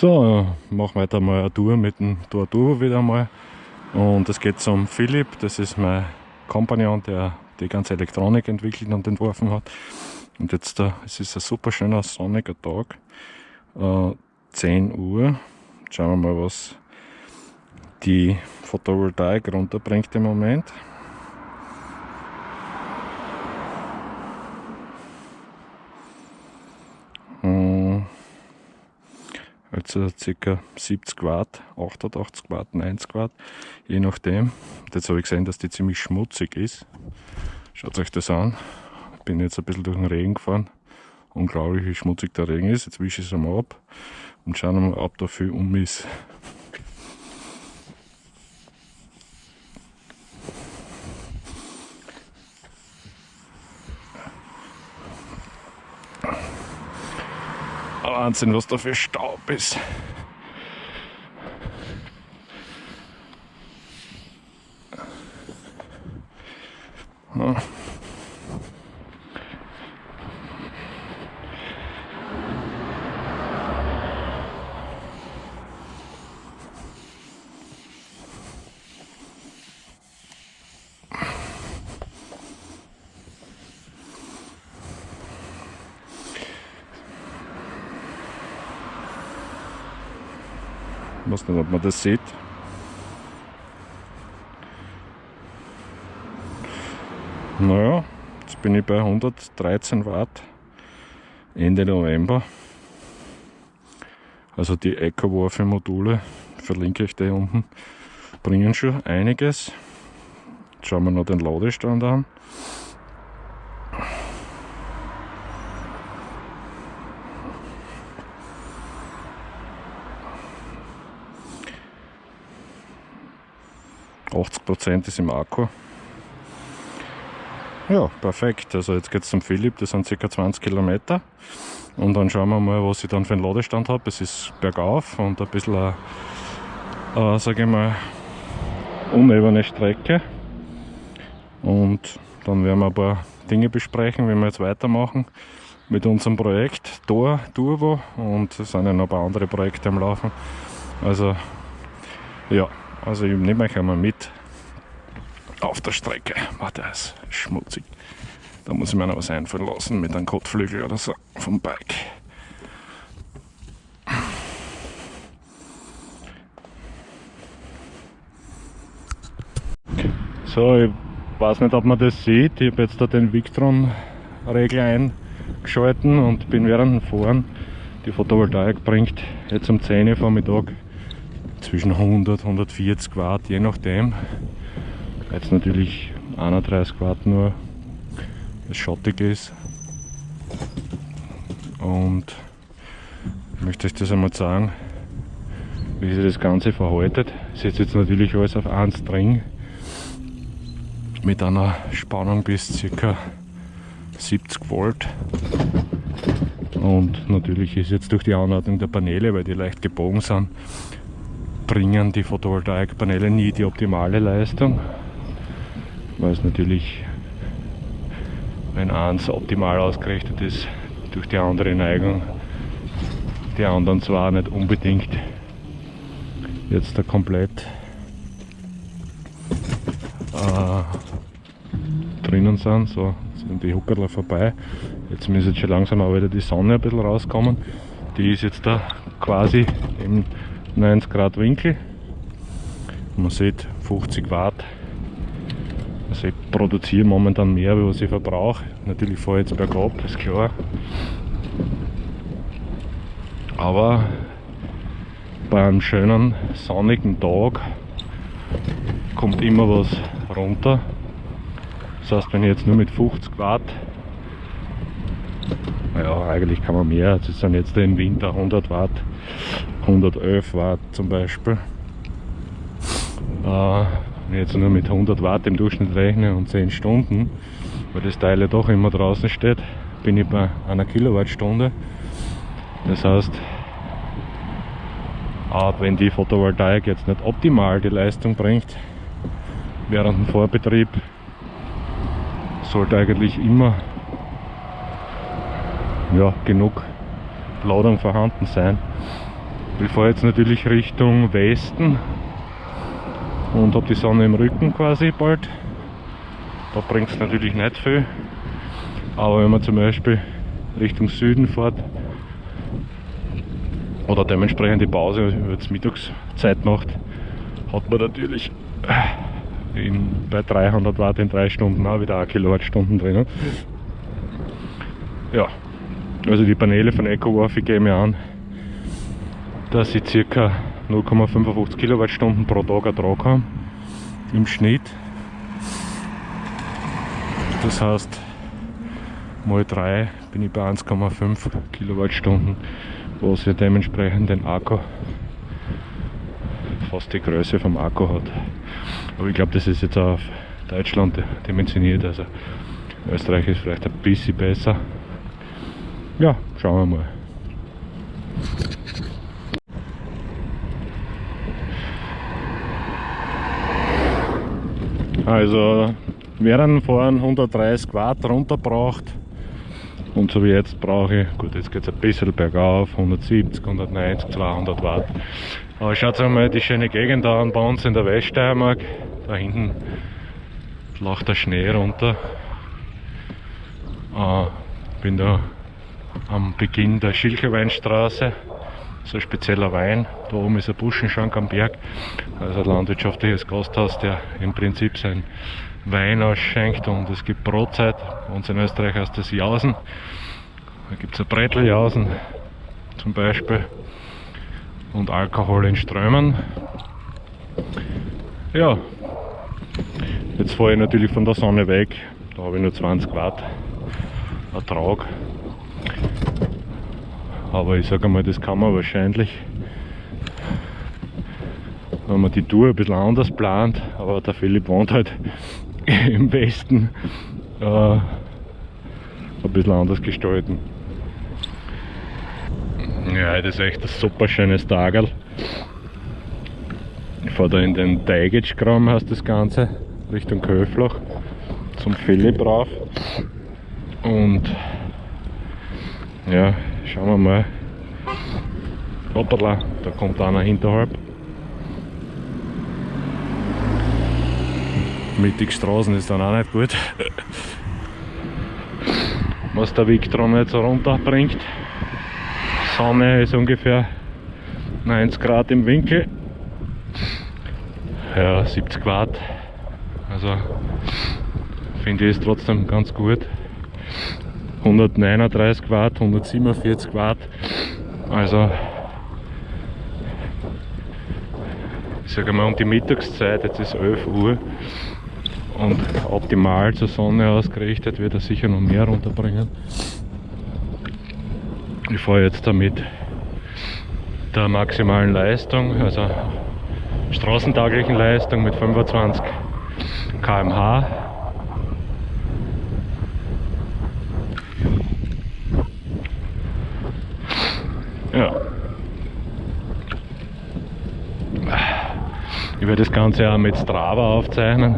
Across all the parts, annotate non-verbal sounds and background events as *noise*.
So, machen wir weiter mal eine Tour mit dem Tor Turbo wieder mal. Und es geht zum Philipp, das ist mein Kompagnon, der die ganze Elektronik entwickelt und entworfen hat. Und jetzt, es ist ein super schöner sonniger Tag, äh, 10 Uhr. Schauen wir mal, was die Photovoltaik runterbringt im Moment. Also ca. 70 Watt, 88 Watt, 90 Watt, je nachdem. Jetzt habe ich gesehen, dass die ziemlich schmutzig ist. Schaut euch das an. Ich bin jetzt ein bisschen durch den Regen gefahren. Unglaublich, wie schmutzig der Regen ist. Jetzt wische ich es einmal ab und schauen wir mal, ob da viel um ist. Wahnsinn, was da für Staub ist. Ich weiß nicht, ob man das sieht. Naja, jetzt bin ich bei 113 Watt Ende November. Also die EcoWarfe Module, verlinke ich die unten, bringen schon einiges. Jetzt schauen wir noch den Ladestand an. 80% ist im Akku. Ja, perfekt. Also jetzt geht es zum Philipp, das sind ca. 20 Kilometer. Und dann schauen wir mal, was ich dann für einen Ladestand habe. Es ist bergauf und ein bisschen, äh, äh, sage ich mal, unebene Strecke. Und dann werden wir ein paar Dinge besprechen, wie wir jetzt weitermachen mit unserem Projekt Tor Turbo und es sind ja noch ein paar andere Projekte am Laufen. Also ja, also ich nehme euch einmal mit auf der Strecke. Warte, das ist schmutzig. Da muss ich mir noch was einfallen lassen mit einem Kotflügel oder so vom Bike. So, ich weiß nicht, ob man das sieht. Ich habe jetzt da den Victron-Regler eingeschalten und bin während dem Fahren. Die Photovoltaik bringt jetzt um 10 Uhr Vormittag zwischen 100 140 Watt, je nachdem. Jetzt natürlich 31 Watt nur, es schattig ist. Und ich möchte euch das einmal sagen, wie sich das Ganze verhaltet. Ich setze jetzt natürlich alles auf 1 String mit einer Spannung bis ca. 70 Volt. Und natürlich ist jetzt durch die Anordnung der Paneele, weil die leicht gebogen sind, bringen die Photovoltaikpaneele nie die optimale Leistung, weil es natürlich, wenn eins optimal ausgerichtet ist, durch die andere Neigung, die anderen zwar nicht unbedingt jetzt da komplett äh, drinnen sind, so sind die Huckerler vorbei. Jetzt müsste jetzt schon langsam auch wieder die Sonne ein bisschen rauskommen. Die ist jetzt da quasi im 90 Grad Winkel. Man sieht 50 Watt. Also ich produziere momentan mehr, als was ich verbrauche. Natürlich fahre ich jetzt bergab, ist klar. Aber bei einem schönen sonnigen Tag kommt immer was runter. Das heißt, wenn ich jetzt nur mit 50 Watt, ja eigentlich kann man mehr, das sind jetzt im Winter 100 Watt, 111 Watt zum Beispiel. Äh, jetzt nur mit 100 Watt im Durchschnitt rechne und 10 Stunden, weil das Teil ja doch immer draußen steht, bin ich bei einer Kilowattstunde. Das heißt, auch wenn die Photovoltaik jetzt nicht optimal die Leistung bringt, während dem Vorbetrieb sollte eigentlich immer ja, genug Ladung vorhanden sein Ich fahre jetzt natürlich Richtung Westen und habe die Sonne im Rücken quasi bald. Da bringt es natürlich nicht viel. Aber wenn man zum Beispiel Richtung Süden fährt oder dementsprechend die Pause jetzt Mittagszeit macht, hat man natürlich in, bei 300 Watt in 3 Stunden auch wieder 1 Kilowattstunden drin. Ja, also die Paneele von EcoWarf geben mir an, dass ich ca. 0,55 Kilowattstunden pro Tag Ertrag habe im Schnitt. Das heißt, mal 3 bin ich bei 1,5 Kilowattstunden, was ja dementsprechend den Akku fast die Größe vom Akku hat. Aber ich glaube, das ist jetzt auf Deutschland dimensioniert, also Österreich ist vielleicht ein bisschen besser. Ja, schauen wir mal. Also während Fahren 130 Watt runterbraucht und so wie jetzt brauche ich, gut jetzt geht es ein bisschen bergauf, 170, 190, 200 Watt. Aber schaut euch mal die schöne Gegend an bei uns in der Weststeiermark. Da hinten lacht der Schnee runter. Äh, bin da am Beginn der Schilcherweinstraße so ein spezieller Wein. Da oben ist ein Buschenschank am Berg, also ein landwirtschaftliches Gasthaus, der im Prinzip sein Wein ausschenkt und es gibt Brotzeit. Bei uns in Österreich heißt das Jausen. Da gibt es ein Bretteljausen zum Beispiel und Alkohol in Strömen. Ja, jetzt fahre ich natürlich von der Sonne weg. Da habe ich nur 20 Watt Ertrag. Aber ich sage mal, das kann man wahrscheinlich, wenn man die Tour ein bisschen anders plant, aber der Philipp wohnt halt *laughs* im Westen, äh, ein bisschen anders gestalten. Ja, das ist echt ein super schönes Tagerl. Ich fahre da in den Teigitschkram, heißt das Ganze, Richtung Köflach, zum Philipp rauf. Und ja, Schauen wir mal. Hoppala, da kommt einer hinterhalb. Mittig Straßen ist dann auch nicht gut. Was der Victron jetzt runterbringt. Sonne ist ungefähr 90 Grad im Winkel. Ja, 70 Watt. Also finde ich es trotzdem ganz gut. 139 Watt, 147 Watt. Also ich sage mal um die Mittagszeit, jetzt ist 11 Uhr und optimal zur Sonne ausgerichtet wird er sicher noch mehr runterbringen. Ich fahre jetzt damit der maximalen Leistung, also straßentauglichen Leistung mit 25 km/h Ich werde das Ganze auch mit Strava aufzeichnen.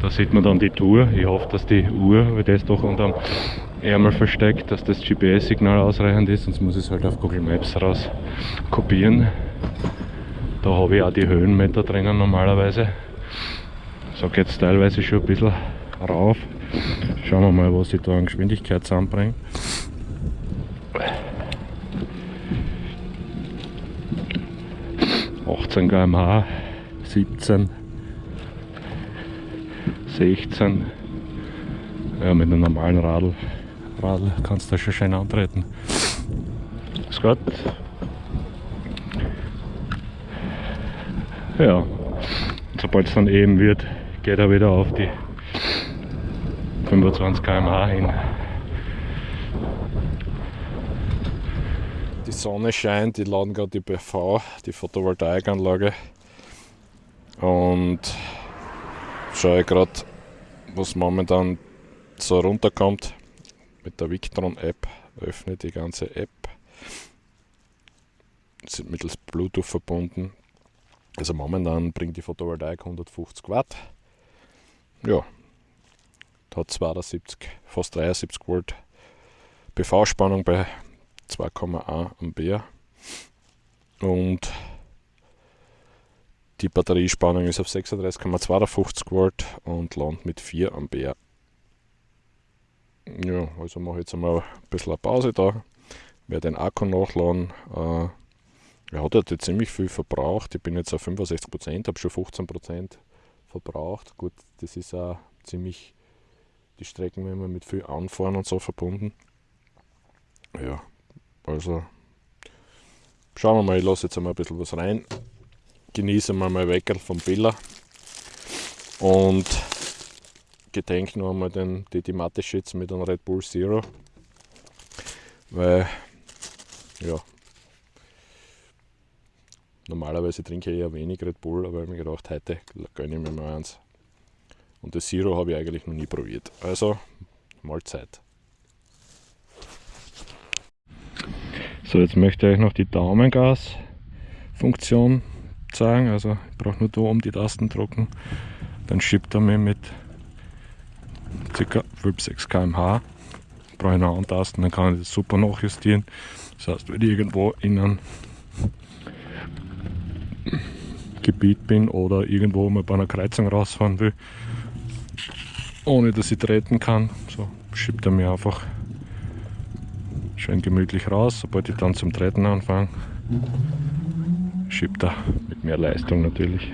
Da sieht man dann die Tour. Ich hoffe, dass die Uhr, weil das doch unterm Ärmel versteckt, dass das GPS-Signal ausreichend ist, sonst muss ich es halt auf Google Maps raus kopieren. Da habe ich auch die Höhenmeter drinnen normalerweise. So geht es teilweise schon ein bisschen rauf. Schauen wir mal, was ich da an Geschwindigkeit zusammenbringe. 18 km/h, 17, 16. Ja, mit einem normalen Radl, Radl kannst du schon schön antreten. Ist gut. Ja, sobald es dann eben wird, geht er wieder auf die 25 km/h hin. Die Sonne scheint, die laden gerade die PV, die Photovoltaikanlage. Und schaue gerade, was momentan so runterkommt. Mit der Victron App öffne die ganze App. Sind mittels Bluetooth verbunden. Also momentan bringt die Photovoltaik 150 Watt. Ja, hat 72, fast 73 Volt PV-Spannung bei 2,1 Ampere. Und die Batteriespannung ist auf 36,52 Volt und landet mit 4 Ampere. Ja, also mache ich jetzt einmal ein bisschen eine Pause da, werde den Akku nachladen. Äh, er hat jetzt ziemlich viel verbraucht. Ich bin jetzt auf 65%, habe schon 15% verbraucht. Gut, das ist auch ziemlich die Strecken immer mit viel Anfahren und so verbunden. Ja, also schauen wir mal, ich lasse jetzt einmal ein bisschen was rein. Genieße mal Weckerl vom Billa und gedenke noch einmal den, die, die schützen mit einem Red Bull Zero. Weil, ja, normalerweise trinke ich eher wenig Red Bull, aber ich habe mir gedacht, heute gönne ich mir mal eins. Und das Zero habe ich eigentlich noch nie probiert. Also, Mahlzeit. So, jetzt möchte ich euch noch die Daumengas-Funktion zeigen. Also, ich brauche nur da um die Tasten drücken. Dann schiebt er mir mit ca. 5-6 km/h. Brauche ich noch Tasten, dann kann ich das super nachjustieren. Das heißt, wenn ich irgendwo in einem Gebiet bin oder irgendwo mal bei einer Kreuzung rausfahren will, ohne dass ich treten kann. So schiebt er mir einfach schön gemütlich raus. Sobald ich dann zum Treten anfange, schiebt er mit mehr Leistung natürlich.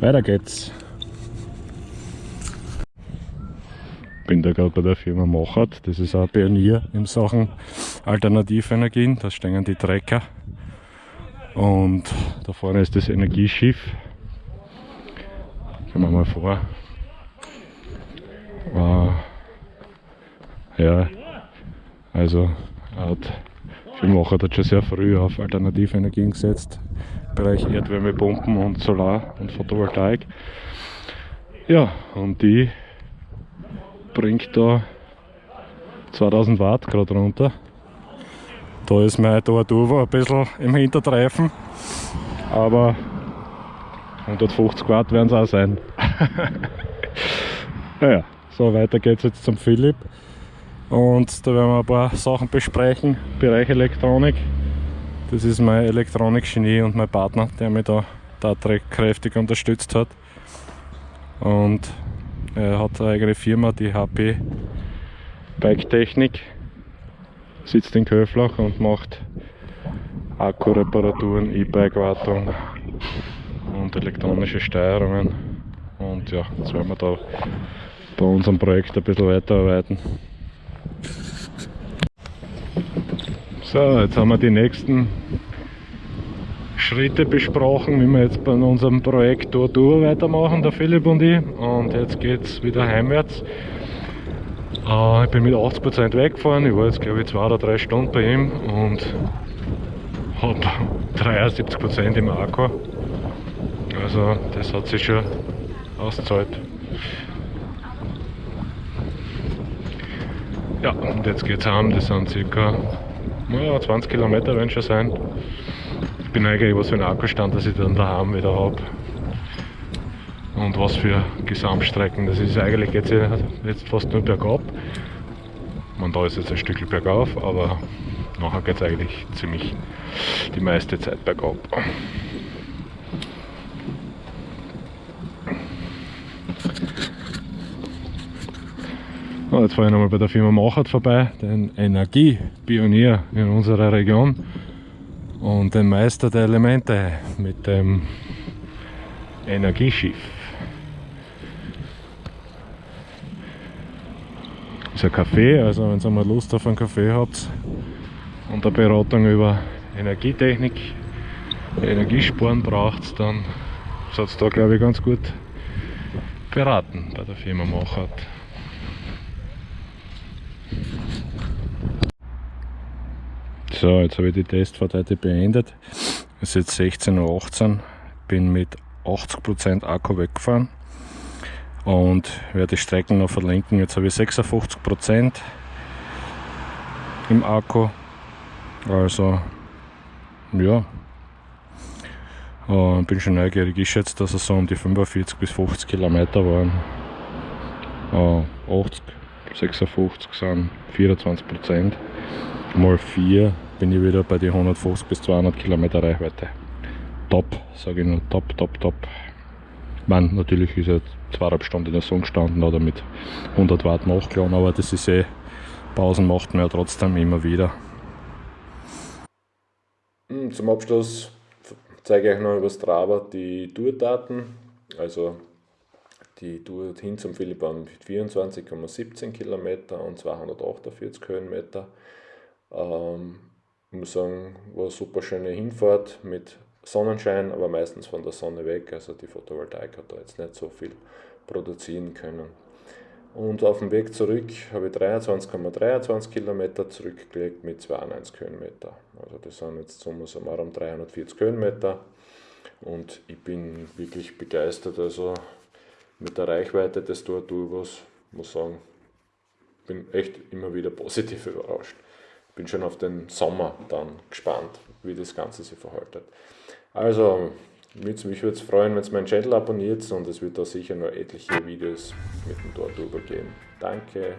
Weiter geht's. Bin da gerade bei der Firma Mochert, das ist auch Pionier in Sachen Alternativenergien. Da stehen die Trecker und da vorne ist das Energieschiff. Gehen wir mal vor. Uh, ja, also hat Filmmacher hat schon sehr früh auf alternative Energien gesetzt. Bereich Erdwärmepumpen und Solar und Photovoltaik. Ja, und die bringt da 2000 Watt gerade runter. Da ist mein Torturbo ein bisschen im Hintertreifen, aber 150 Watt werden es auch sein. *laughs* naja. So, weiter geht's jetzt zum Philipp. Und da werden wir ein paar Sachen besprechen. Bereich Elektronik. Das ist mein Elektronik-Genie und mein Partner, der mich da kräftig unterstützt hat. Und er hat eine eigene Firma, die HP Bike Technik. Sitzt in Köflach und macht Akkureparaturen, E-Bike-Wartung und elektronische Steuerungen. Und ja, jetzt werden wir da bei unserem Projekt ein bisschen weiterarbeiten. So, jetzt haben wir die nächsten Schritte besprochen, wie wir jetzt bei unserem Projekt Tour Tour weitermachen, der Philipp und ich. Und jetzt geht es wieder heimwärts. Äh, ich bin mit 80% weggefahren, ich war jetzt glaube ich zwei oder drei Stunden bei ihm und habe *laughs* 73% im Akku. Also das hat sich schon ausgezahlt. Ja, und jetzt geht's heim, das sind circa naja, 20 Kilometer werden schon sein. Ich bin eigentlich was für ein Akkustand, dass ich dann daheim wieder habe. Und was für Gesamtstrecken. Das ist eigentlich jetzt, jetzt fast nur bergab. Man da ist jetzt ein Stück bergauf, aber nachher geht es eigentlich ziemlich die meiste Zeit bergab. Jetzt fahre ich nochmal bei der Firma Machert vorbei, den Energiepionier in unserer Region und den Meister der Elemente mit dem Energieschiff. Ist ein Kaffee, also wenn ihr mal Lust auf einen Kaffee habt und eine Beratung über Energietechnik, Energiesparen braucht, dann seid ihr da glaube ich ganz gut beraten bei der Firma Machert. So, jetzt habe ich die Testfahrt heute beendet. Es ist jetzt 16.18 Uhr, bin mit 80% Akku weggefahren und werde die Strecken noch verlinken. Jetzt habe ich 56% im Akku. Also, ja, und bin schon neugierig. Ich schätze, dass es so um die 45 bis 50 Kilometer waren. 80, 56 sind 24 Prozent mal 4 bin ich wieder bei die 150 bis 200 Kilometer Reichweite. Top, sage ich nur, top, top, top. Man, natürlich ist er zweieinhalb Stunden in der Sonne gestanden oder mit 100 Watt nachgeladen, aber das ist eh, Pausen macht man ja trotzdem immer wieder. Hm, zum Abschluss zeige ich euch noch über Strava die Tourdaten. Also die Tour hin zum Philippon mit 24,17 Kilometer und 248 Höhenmeter. Ähm, ich muss sagen, war eine super schöne Hinfahrt mit Sonnenschein, aber meistens von der Sonne weg. Also die Photovoltaik hat da jetzt nicht so viel produzieren können. Und auf dem Weg zurück habe ich 23,23 ,23 Kilometer zurückgelegt mit 92 Höhenmeter. Also das sind jetzt summa summarum 340 Höhenmeter. Und ich bin wirklich begeistert. Also mit der Reichweite des Tour-Turbos muss sagen, bin echt immer wieder positiv *laughs* überrascht. Bin schon auf den Sommer dann gespannt, wie das Ganze sich verhaltet. Also, mich würde es freuen, wenn ihr meinen Channel abonniert und es wird da sicher noch etliche Videos mit dem Tour-Turbo geben. Danke.